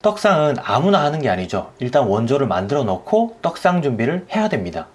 떡상은 아무나 하는 게 아니죠. 일단 원조를 만들어 놓고 떡상 준비를 해야 됩니다.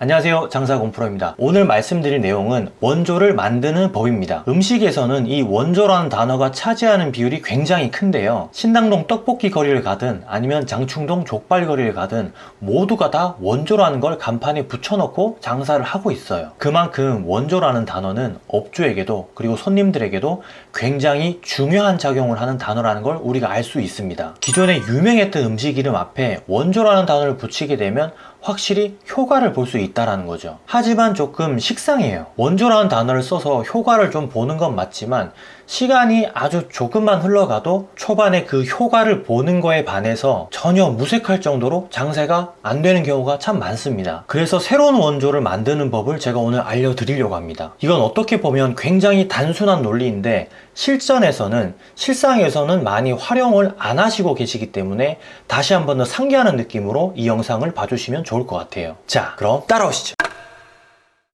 안녕하세요. 장사공프로입니다. 오늘 말씀드릴 내용은 원조를 만드는 법입니다. 음식에서는 이 원조라는 단어가 차지하는 비율이 굉장히 큰데요. 신당동 떡볶이 거리를 가든 아니면 장충동 족발 거리를 가든 모두가 다 원조라는 걸 간판에 붙여놓고 장사를 하고 있어요. 그만큼 원조라는 단어는 업주에게도 그리고 손님들에게도 굉장히 중요한 작용을 하는 단어라는 걸 우리가 알 수 있습니다. 기존에 유명했던 음식 이름 앞에 원조라는 단어를 붙이게 되면 확실히 효과를 볼 수 있다는 거죠. 하지만 조금 식상해요. 원조라는 단어를 써서 효과를 좀 보는 건 맞지만 시간이 아주 조금만 흘러가도 초반에 그 효과를 보는 거에 반해서 전혀 무색할 정도로 장사가 안 되는 경우가 참 많습니다. 그래서 새로운 원조를 만드는 법을 제가 오늘 알려드리려고 합니다. 이건 어떻게 보면 굉장히 단순한 논리인데 실전에서는 실상에서는 많이 활용을 안 하시고 계시기 때문에 다시 한 번 더 상기하는 느낌으로 이 영상을 봐주시면 좋을 것 같아요. 자 그럼 따라오시죠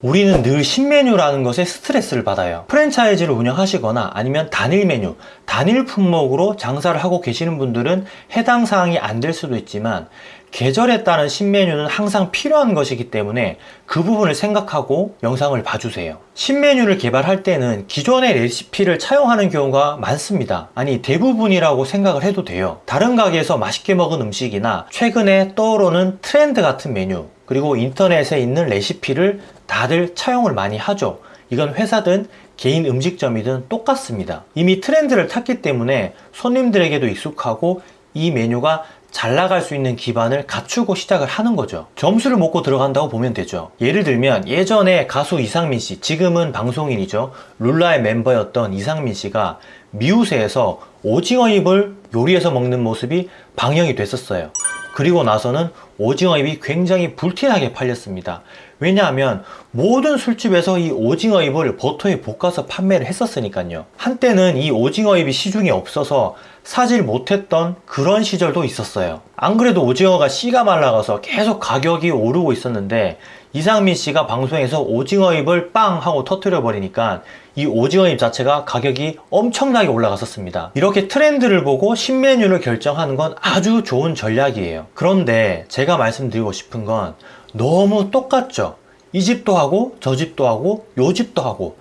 우리는 늘 신메뉴라는 것에 스트레스를 받아요. 프랜차이즈를 운영하시거나 아니면 단일 메뉴, 단일 품목으로 장사를 하고 계시는 분들은 해당 사항이 안 될 수도 있지만 계절에 따른 신메뉴는 항상 필요한 것이기 때문에 그 부분을 생각하고 영상을 봐주세요. 신메뉴를 개발할 때는 기존의 레시피를 차용하는 경우가 많습니다. 아니 대부분이라고 생각을 해도 돼요. 다른 가게에서 맛있게 먹은 음식이나 최근에 떠오르는 트렌드 같은 메뉴 그리고 인터넷에 있는 레시피를 다들 차용을 많이 하죠. 이건 회사든 개인 음식점이든 똑같습니다. 이미 트렌드를 탔기 때문에 손님들에게도 익숙하고 이 메뉴가 잘 나갈 수 있는 기반을 갖추고 시작을 하는 거죠. 점수를 먹고 들어간다고 보면 되죠. 예를 들면 예전에 가수 이상민 씨 지금은 방송인이죠. 룰라의 멤버였던 이상민 씨가 미우새에서 오징어 잎을 요리해서 먹는 모습이 방영이 됐었어요. 그리고 나서는 오징어 잎이 굉장히 불티나게 팔렸습니다. 왜냐하면 모든 술집에서 이 오징어 잎을 버터에 볶아서 판매를 했었으니까요. 한때는 이 오징어 잎이 시중에 없어서 사질 못했던 그런 시절도 있었어요. 안 그래도 오징어가 씨가 말라가서 계속 가격이 오르고 있었는데 이상민 씨가 방송에서 오징어 잎을 빵 하고 터트려 버리니까 이 오징어 잎 자체가 가격이 엄청나게 올라갔었습니다. 이렇게 트렌드를 보고 신메뉴를 결정하는 건 아주 좋은 전략이에요. 그런데 제가 말씀드리고 싶은 건 너무 똑같죠? 이 집도 하고 저 집도 하고 요 집도 하고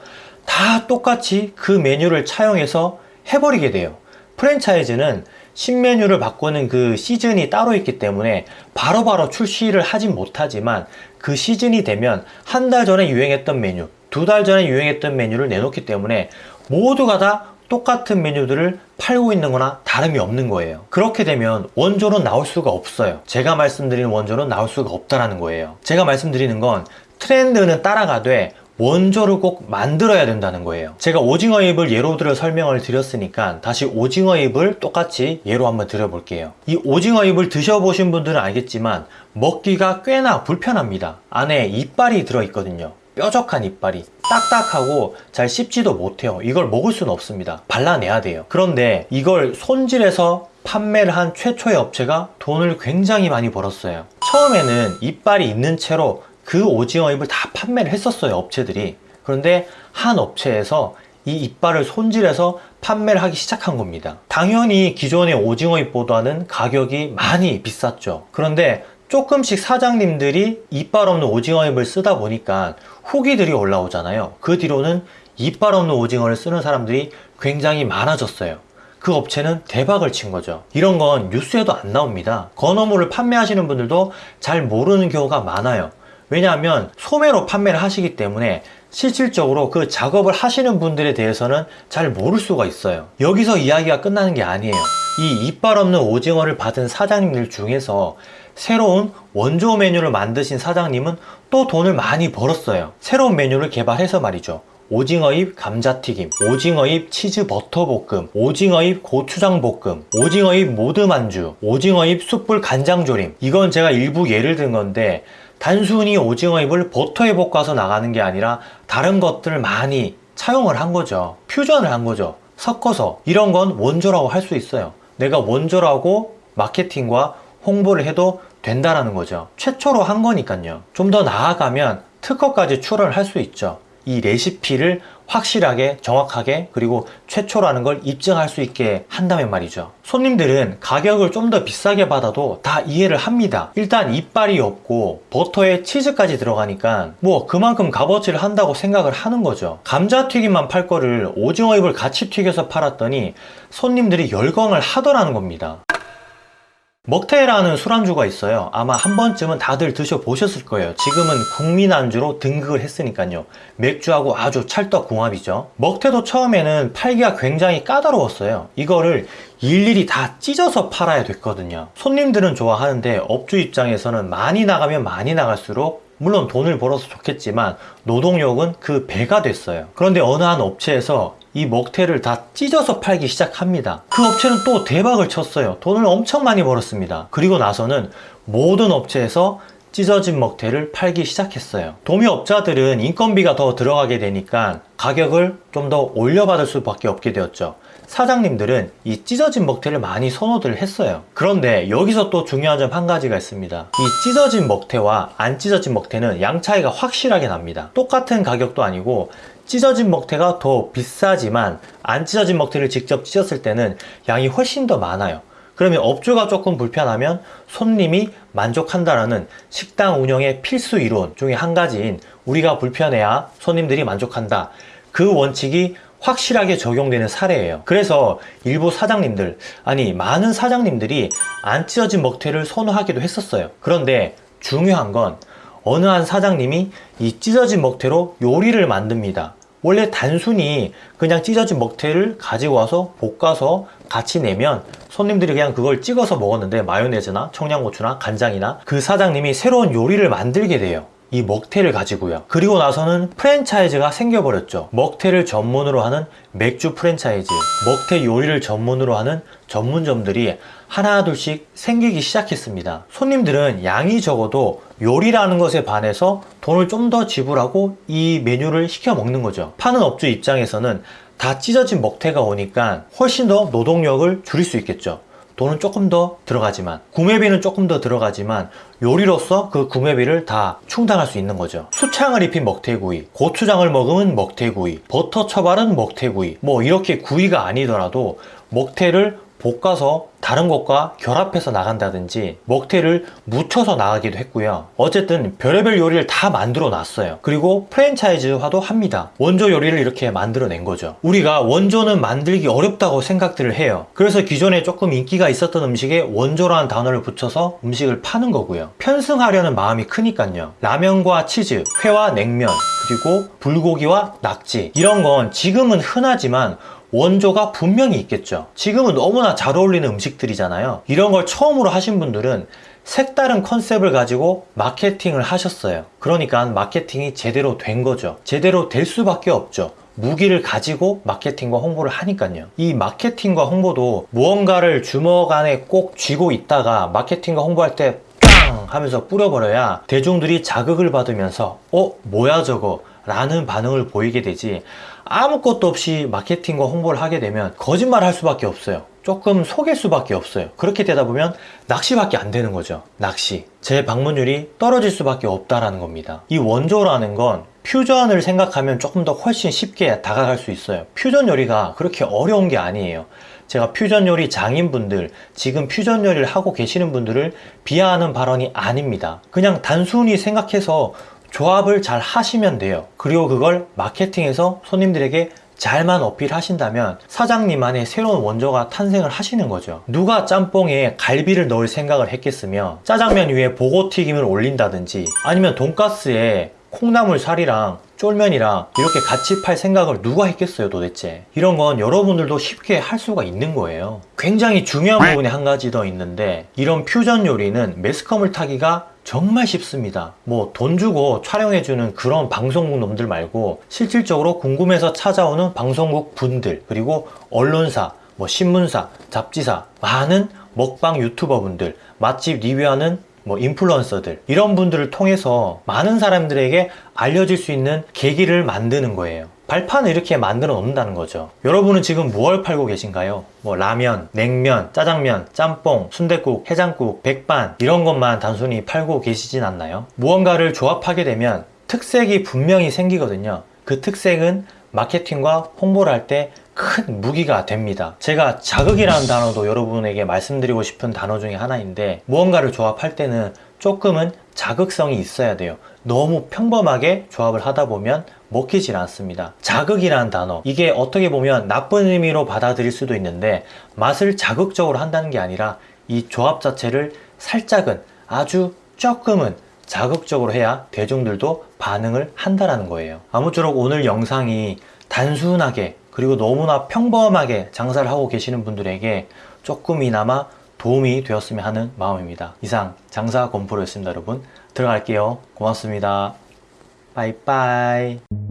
다 똑같이 그 메뉴를 차용해서 해버리게 돼요 프랜차이즈는 신메뉴를 바꾸는 그 시즌이 따로 있기 때문에 바로바로 바로 출시를 하진 못하지만 그 시즌이 되면 한 달 전에 유행했던 메뉴 두 달 전에 유행했던 메뉴를 내놓기 때문에 모두가 다 똑같은 메뉴들을 팔고 있는 거나 다름이 없는 거예요. 그렇게 되면 원조는 나올 수가 없어요. 제가 말씀드리는 원조는 나올 수가 없다는 거예요. 제가 말씀드리는 건 트렌드는 따라가되 원조를 꼭 만들어야 된다는 거예요. 제가 오징어 잎을 예로 들어 설명을 드렸으니까 다시 오징어 잎을 똑같이 예로 한번 드려볼게요. 이 오징어 잎을 드셔보신 분들은 알겠지만 먹기가 꽤나 불편합니다. 안에 이빨이 들어있거든요. 뾰족한 이빨이 딱딱하고 잘 씹지도 못해요. 이걸 먹을 수는 없습니다. 발라내야 돼요. 그런데 이걸 손질해서 판매를 한 최초의 업체가 돈을 굉장히 많이 벌었어요. 처음에는 이빨이 있는 채로 그 오징어 잎을 다 판매를 했었어요 업체들이. 그런데 한 업체에서 이 이빨을 손질해서 판매를 하기 시작한 겁니다. 당연히 기존의 오징어 잎보다는 가격이 많이 비쌌죠. 그런데 조금씩 사장님들이 이빨 없는 오징어 잎을 쓰다 보니까 후기들이 올라오잖아요. 그 뒤로는 이빨 없는 오징어를 쓰는 사람들이 굉장히 많아졌어요. 그 업체는 대박을 친 거죠. 이런 건 뉴스에도 안 나옵니다. 건어물을 판매하시는 분들도 잘 모르는 경우가 많아요 왜냐하면 소매로 판매를 하시기 때문에 실질적으로 그 작업을 하시는 분들에 대해서는 잘 모를 수가 있어요. 여기서 이야기가 끝나는 게 아니에요. 이 이빨 없는 오징어를 받은 사장님들 중에서 새로운 원조 메뉴를 만드신 사장님은 또 돈을 많이 벌었어요. 새로운 메뉴를 개발해서 말이죠. 오징어잎 감자튀김, 오징어잎 치즈 버터볶음, 오징어잎 고추장볶음, 오징어잎 모듬안주, 오징어잎 숯불 간장조림. 이건 제가 일부 예를 든 건데 단순히 오징어잎을 버터에 볶아서 나가는 게 아니라 다른 것들을 많이 차용을 한 거죠. 퓨전을 한 거죠. 섞어서. 이런 건 원조라고 할 수 있어요. 내가 원조라고 마케팅과 홍보를 해도 된다라는 거죠. 최초로 한 거니까요. 좀 더 나아가면 특허까지 출원을 할수 있죠. 이 레시피를 확실하게 정확하게 그리고 최초라는 걸 입증할 수 있게 한다면 말이죠. 손님들은 가격을 좀 더 비싸게 받아도 다 이해를 합니다. 일단 이빨이 없고 버터에 치즈까지 들어가니까 뭐 그만큼 값어치를 한다고 생각을 하는 거죠. 감자튀김만 팔 거를 오징어 잎을 같이 튀겨서 팔았더니 손님들이 열광을 하더라는 겁니다 먹태라는 술안주가 있어요. 아마 한 번쯤은 다들 드셔보셨을 거예요. 지금은 국민 안주로 등극을 했으니까요. 맥주하고 아주 찰떡궁합이죠. 먹태도 처음에는 팔기가 굉장히 까다로웠어요. 이거를 일일이 다 찢어서 팔아야 됐거든요. 손님들은 좋아하는데 업주 입장에서는 많이 나가면 많이 나갈수록 물론 돈을 벌어서 좋겠지만 노동력은 그 배가 됐어요. 그런데 어느 한 업체에서 이 먹태를 다 찢어서 팔기 시작합니다. 그 업체는 또 대박을 쳤어요. 돈을 엄청 많이 벌었습니다. 그리고 나서는 모든 업체에서 찢어진 먹태를 팔기 시작했어요. 도매업자들은 인건비가 더 들어가게 되니까 가격을 좀 더 올려받을 수밖에 없게 되었죠 사장님들은 이 찢어진 먹태를 많이 선호들 했어요. 그런데 여기서 또 중요한 점 한 가지가 있습니다. 이 찢어진 먹태와 안 찢어진 먹태는 양 차이가 확실하게 납니다. 똑같은 가격도 아니고 찢어진 먹태가 더 비싸지만 안 찢어진 먹태를 직접 찢었을 때는 양이 훨씬 더 많아요. 그러면 업주가 조금 불편하면 손님이 만족한다라는 식당 운영의 필수 이론 중에 한 가지인 우리가 불편해야 손님들이 만족한다. 그 원칙이 확실하게 적용되는 사례예요. 그래서 일부 사장님들 아니 많은 사장님들이 안 찢어진 먹태를 선호하기도 했었어요. 그런데 중요한 건 어느 한 사장님이 이 찢어진 먹태로 요리를 만듭니다. 원래 단순히 그냥 찢어진 먹태를 가지고 와서 볶아서 같이 내면 손님들이 그냥 그걸 찍어서 먹었는데 마요네즈나 청양고추나 간장이나 그 사장님이 새로운 요리를 만들게 돼요 이 먹태를 가지고요. 그리고 나서는 프랜차이즈가 생겨버렸죠. 먹태를 전문으로 하는 맥주 프랜차이즈 먹태 요리를 전문으로 하는 전문점들이 하나 둘씩 생기기 시작했습니다. 손님들은 양이 적어도 요리라는 것에 반해서 돈을 좀 더 지불하고 이 메뉴를 시켜 먹는 거죠. 파는 업주 입장에서는 다 찢어진 먹태가 오니까 훨씬 더 노동력을 줄일 수 있겠죠 돈은 조금 더 들어가지만 구매비는 조금 더 들어가지만 요리로서 그 구매비를 다 충당할 수 있는 거죠. 수창을 입힌 먹태구이 고추장을 먹으면 먹태구이 버터 처발은 먹태구이 뭐 이렇게 구이가 아니더라도 먹태를 볶아서 다른 것과 결합해서 나간다든지 먹태를 묻혀서 나가기도 했고요. 어쨌든 별의별 요리를 다 만들어 놨어요. 그리고 프랜차이즈화도 합니다. 원조 요리를 이렇게 만들어 낸 거죠. 우리가 원조는 만들기 어렵다고 생각들을 해요. 그래서 기존에 조금 인기가 있었던 음식에 원조라는 단어를 붙여서 음식을 파는 거고요. 편승하려는 마음이 크니까요. 라면과 치즈, 회와 냉면 그리고 불고기와 낙지. 이런 건 지금은 흔하지만 원조가 분명히 있겠죠. 지금은 너무나 잘 어울리는 음식들이잖아요. 이런 걸 처음으로 하신 분들은 색다른 컨셉을 가지고 마케팅을 하셨어요. 그러니까 마케팅이 제대로 된 거죠. 제대로 될 수밖에 없죠. 무기를 가지고 마케팅과 홍보를 하니까요. 이 마케팅과 홍보도 무언가를 주먹 안에 꼭 쥐고 있다가 마케팅과 홍보할 때 빵 하면서 뿌려버려야 대중들이 자극을 받으면서 어 뭐야 저거 라는 반응을 보이게 되지 아무것도 없이 마케팅과 홍보를 하게 되면 거짓말 할 수밖에 없어요. 조금 속일 수밖에 없어요. 그렇게 되다 보면 낚시밖에 안 되는 거죠. 낚시. 제 방문율이 떨어질 수밖에 없다라는 겁니다. 이 원조라는 건 퓨전을 생각하면 조금 더 훨씬 쉽게 다가갈 수 있어요. 퓨전 요리가 그렇게 어려운 게 아니에요. 제가 퓨전 요리 장인분들 지금 퓨전 요리를 하고 계시는 분들을 비하하는 발언이 아닙니다. 그냥 단순히 생각해서 조합을 잘 하시면 돼요. 그리고 그걸 마케팅에서 손님들에게 잘만 어필하신다면 사장님만의 새로운 원조가 탄생을 하시는 거죠. 누가 짬뽕에 갈비를 넣을 생각을 했겠으며 짜장면 위에 보고튀김을 올린다든지 아니면 돈가스에 콩나물 살이랑 쫄면이랑 이렇게 같이 팔 생각을 누가 했겠어요 도대체? 이런 건 여러분들도 쉽게 할 수가 있는 거예요. 굉장히 중요한 부분에 한 가지 더 있는데 이런 퓨전 요리는 매스컴을 타기가 정말 쉽습니다. 뭐 돈 주고 촬영해주는 그런 방송국 놈들 말고 실질적으로 궁금해서 찾아오는 방송국 분들 그리고 언론사 뭐 신문사 잡지사 많은 먹방 유튜버 분들 맛집 리뷰하는 뭐 인플루언서들 이런 분들을 통해서 많은 사람들에게 알려질 수 있는 계기를 만드는 거예요 발판을 이렇게 만들어 놓는다는 거죠 여러분은 지금 무엇 팔고 계신가요? 뭐 라면, 냉면, 짜장면, 짬뽕, 순댓국, 해장국, 백반 이런 것만 단순히 팔고 계시진 않나요? 무언가를 조합하게 되면 특색이 분명히 생기거든요 그 특색은 마케팅과 홍보를 할때 큰 무기가 됩니다. 제가 자극이라는 단어도 여러분에게 말씀드리고 싶은 단어 중에 하나인데 무언가를 조합할 때는 조금은 자극성이 있어야 돼요. 너무 평범하게 조합을 하다 보면 먹히질 않습니다. 자극이라는 단어. 이게 어떻게 보면 나쁜 의미로 받아들일 수도 있는데 맛을 자극적으로 한다는 게 아니라 이 조합 자체를 살짝은 아주 조금은 자극적으로 해야 대중들도 반응을 한다라는 거예요. 아무쪼록 오늘 영상이 단순하게 그리고 너무나 평범하게 장사를 하고 계시는 분들에게 조금이나마 도움이 되었으면 하는 마음입니다. 이상 장사 건프로였습니다, 여러분. 들어갈게요. 고맙습니다. 빠이빠이.